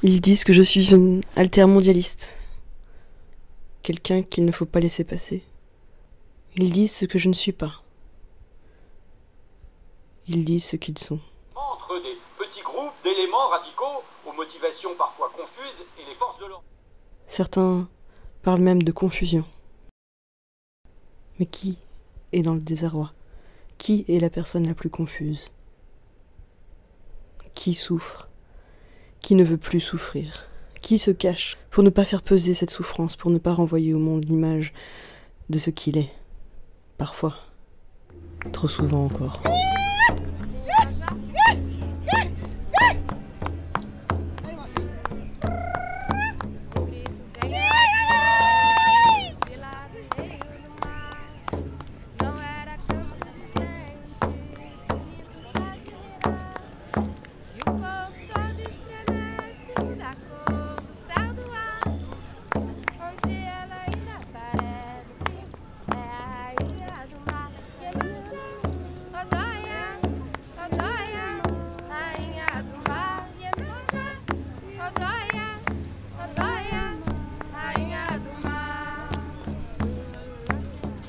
Ils disent que je suis une altermondialiste. Quelqu'un qu'il ne faut pas laisser passer. Ils disent ce que je ne suis pas. Ils disent ce qu'ils sont. Entre des petits groupes d'éléments radicaux aux motivations parfois confuses et les forces de l'ordre. Certains parlent même de confusion. Mais qui est dans le désarroi? Qui est la personne la plus confuse? Qui souffre? Qui ne veut plus souffrir Qui se cache pour ne pas faire peser cette souffrance, pour ne pas renvoyer au monde l'image de ce qu'il est Parfois. Trop souvent encore.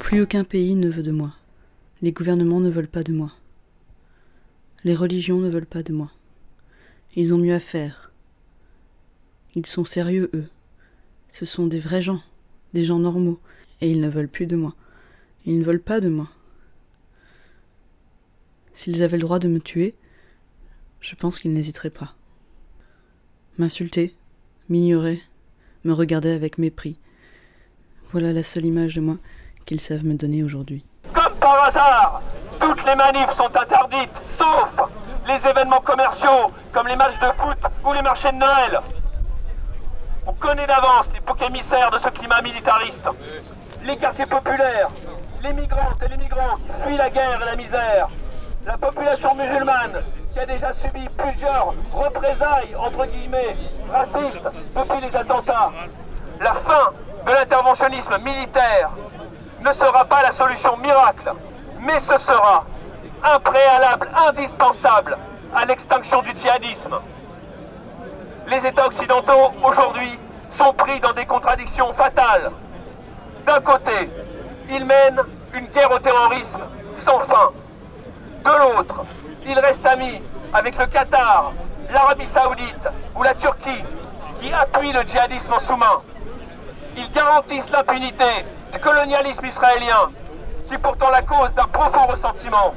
Plus aucun pays ne veut de moi. Les gouvernements ne veulent pas de moi. Les religions ne veulent pas de moi. Ils ont mieux à faire. Ils sont sérieux, eux. Ce sont des vrais gens, des gens normaux, et ils ne veulent plus de moi. Ils ne veulent pas de moi. S'ils avaient le droit de me tuer, je pense qu'ils n'hésiteraient pas. M'insulter, m'ignorer, me regarder avec mépris. Voilà la seule image de moi qu'ils savent me donner aujourd'hui. Comme par hasard, toutes les manifs sont interdites, sauf les événements commerciaux comme les matchs de foot ou les marchés de Noël. On connaît d'avance les boucs émissaires de ce climat militariste. Les quartiers populaires, les migrantes et les migrants qui fuient la guerre et la misère, la population musulmane qui a déjà subi plusieurs représailles, entre guillemets, racistes depuis les attentats. La fin de l'interventionnisme militaire ne sera pas la solution miracle, mais ce sera un préalable indispensable à l'extinction du djihadisme. Les États occidentaux, aujourd'hui, sont pris dans des contradictions fatales. D'un côté, ils mènent une guerre au terrorisme sans fin. De l'autre, ils restent amis avec le Qatar, l'Arabie Saoudite ou la Turquie qui appuient le djihadisme en sous-main. Ils garantissent l'impunité du colonialisme israélien, qui est pourtant la cause d'un profond ressentiment.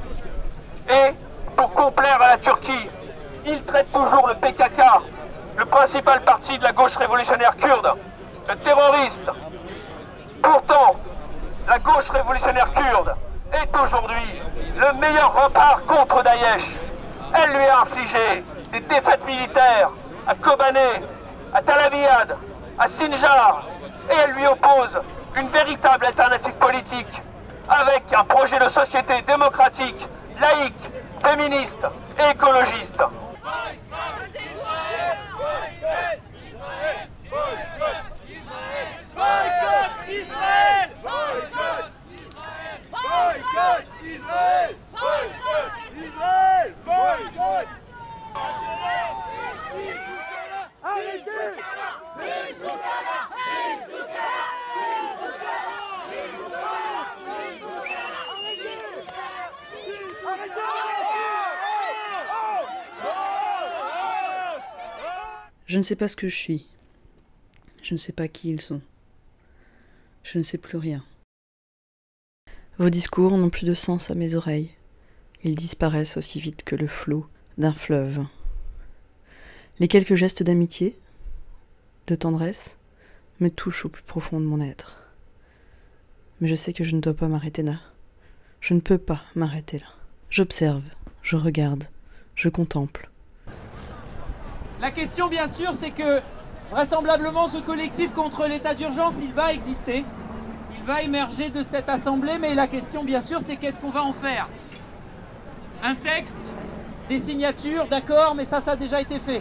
Et, pour complaire à la Turquie, ils traitent toujours le PKK, le principal parti de la gauche révolutionnaire kurde, de terroriste. Pourtant, la gauche révolutionnaire kurde est aujourd'hui le meilleur rempart contre Daesh. Elle lui a infligé des défaites militaires à Kobané, à Talabiyad, à Sinjar, et elle lui oppose une véritable alternative politique avec un projet de société démocratique, laïque, féministe et écologiste. Je ne sais pas ce que je suis. Je ne sais pas qui ils sont. Je ne sais plus rien. Vos discours n'ont plus de sens à mes oreilles. Ils disparaissent aussi vite que le flot d'un fleuve. Les quelques gestes d'amitié, de tendresse, me touchent au plus profond de mon être. Mais je sais que je ne dois pas m'arrêter là. Je ne peux pas m'arrêter là. J'observe, je regarde, je contemple. La question, bien sûr, c'est que vraisemblablement, ce collectif contre l'état d'urgence, il va exister. Il va émerger de cette assemblée, mais la question, bien sûr, c'est qu'est-ce qu'on va en faire? Un texte Des signatures D'accord, mais ça, ça a déjà été fait.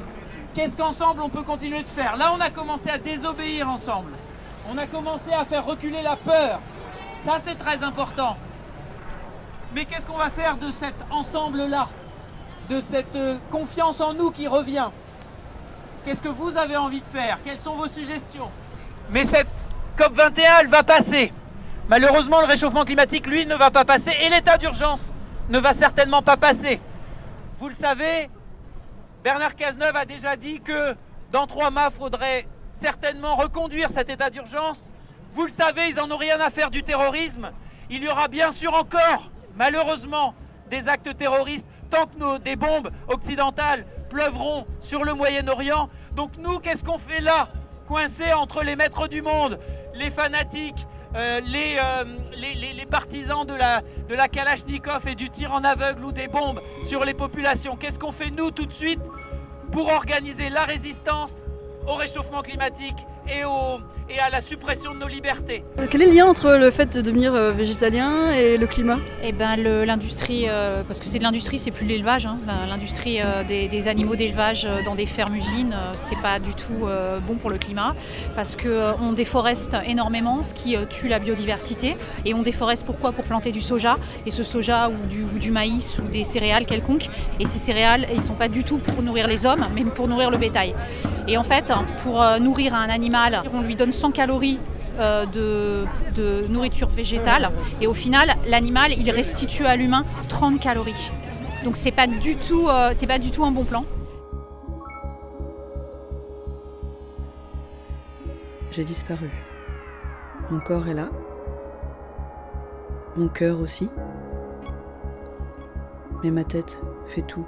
Qu'est-ce qu'ensemble on peut continuer de faire? Là, on a commencé à désobéir ensemble. On a commencé à faire reculer la peur. Ça, c'est très important. Mais qu'est-ce qu'on va faire de cet ensemble-là? De cette euh, confiance en nous qui revient? Qu'est-ce que vous avez envie de faire? Quelles sont vos suggestions? Mais cette COP21, elle va passer. Malheureusement, le réchauffement climatique, lui, ne va pas passer et l'état d'urgence ne va certainement pas passer. Vous le savez, Bernard Cazeneuve a déjà dit que dans trois mois, il faudrait certainement reconduire cet état d'urgence. Vous le savez, ils n'en ont rien à faire du terrorisme. Il y aura bien sûr encore, malheureusement, des actes terroristes tant que des bombes occidentales pleuvront sur le Moyen-Orient. Donc nous, qu'est-ce qu'on fait là Coincés entre les maîtres du monde, les fanatiques, euh, les, euh, les, partisans de la, de la Kalachnikov et du tir en aveugle ou des bombes sur les populations? Qu'est-ce qu'on fait nous tout de suite pour organiser la résistance au réchauffement climatique et, au, et à la suppression de nos libertés. Quel est le lien entre le fait de devenir euh, végétalien et le climat? Eh ben l'industrie, euh, parce que c'est de l'industrie, c'est plus l'élevage. Hein. L'industrie euh, des, des, animaux d'élevage euh, dans des fermes-usines, euh, c'est pas du tout euh, bon pour le climat, parce que on déforeste énormément, ce qui tue la biodiversité. Et on déforeste pourquoi? Pour planter du soja, et ce soja ou du, ou du maïs ou des céréales quelconques. Et ces céréales, ils sont pas du tout pour nourrir les hommes, mais pour nourrir le bétail. Et en fait, pour nourrir un animal, on lui donne 100 calories euh, de, nourriture végétale et au final l'animal il restitue à l'humain 30 calories. Donc c'est pas du tout euh, c'est pas du tout un bon plan. J'ai disparu. Mon corps est là. Mon cœur aussi. Mais ma tête fait tout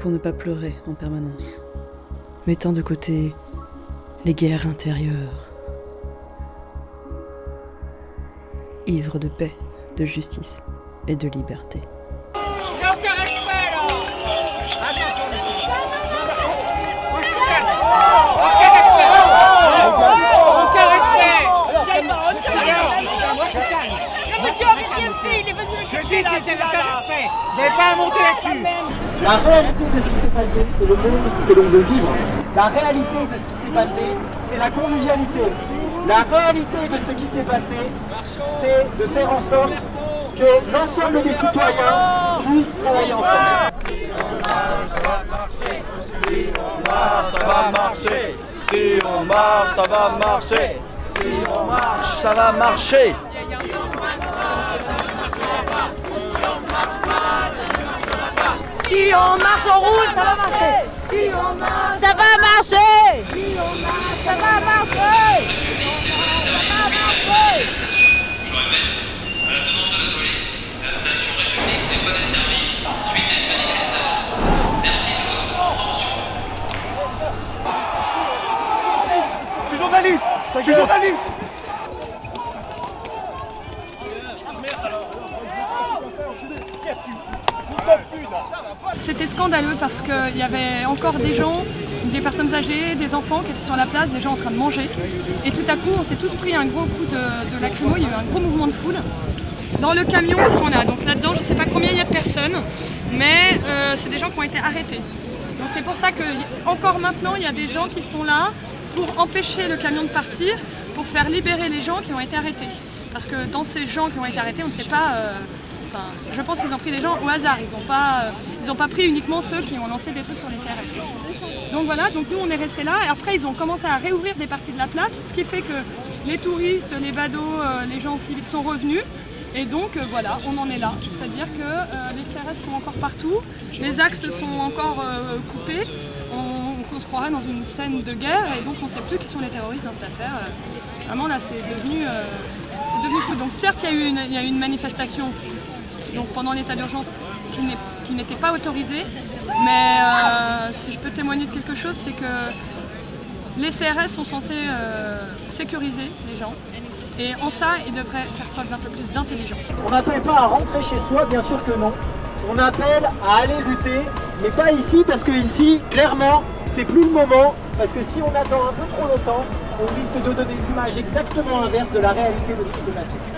pour ne pas pleurer en permanence, mettant de côté les guerres intérieures. Ivre de paix, de justice et de liberté. Respect Aucun respect Monsieur, arrêtez le là Vous n'avez pas à monter là-dessus La réalité de ce qui s'est passé, c'est le monde que l'on veut vivre. La réalité de ce qui s'est c'est la convivialité. La réalité de ce qui s'est passé, c'est de faire en sorte que l'ensemble des citoyens puissent travailler ensemble. Si on marche, ça va marcher. Si on marche, ça va marcher. Si on marche, ça va marcher. Si on marche, on roule, ça va marcher. Si on marche, ça va marcher. Si on marche, ça va marcher. Ça va marcher Je répète, à la demande de la police, la station République n'est pas desservie suite à une manifestation. Merci de votre compréhension. Je suis journaliste. Je suis journaliste scandaleux parce qu'il y avait encore des gens, des personnes âgées, des enfants qui étaient sur la place, des gens en train de manger. Et tout à coup, on s'est tous pris un gros coup de, de lacrymo, il y a eu un gros mouvement de foule. Dans le camion, ils sont là. Donc là-dedans, je ne sais pas combien il y a de personnes, mais euh, c'est des gens qui ont été arrêtés. Donc c'est pour ça que encore maintenant, il y a des gens qui sont là pour empêcher le camion de partir, pour faire libérer les gens qui ont été arrêtés. Parce que dans ces gens qui ont été arrêtés, on ne sait pas... Euh, Je pense qu'ils ont pris des gens au hasard, ils n'ont pas, euh, pas pris uniquement ceux qui ont lancé des trucs sur les CRS. Donc voilà, donc nous on est restés là, et après ils ont commencé à réouvrir des parties de la place, ce qui fait que les touristes, les badauds, euh, les gens civiques sont revenus, et donc euh, voilà, on en est là. C'est-à-dire que les CRS sont encore partout, les axes sont encore coupés, on, se croirait dans une scène de guerre, et donc on ne sait plus qui sont les terroristes dans cette affaire. vraiment là c'est devenu, fou. Donc certes il y a eu une manifestation donc pendant l'état d'urgence qui n'était pas autorisé. Mais euh, si je peux témoigner de quelque chose, c'est que les CRS sont censés euh, sécuriser les gens. Et en ça, ils devraient faire preuve d'un peu plus d'intelligence. On n'appelle pas à rentrer chez soi, bien sûr que non. On appelle à aller lutter, mais pas ici, parce que ici, clairement, c'est plus le moment. Parce que si on attend un peu trop longtemps, on risque de donner une image exactement inverse de la réalité de ce qui s'est passé.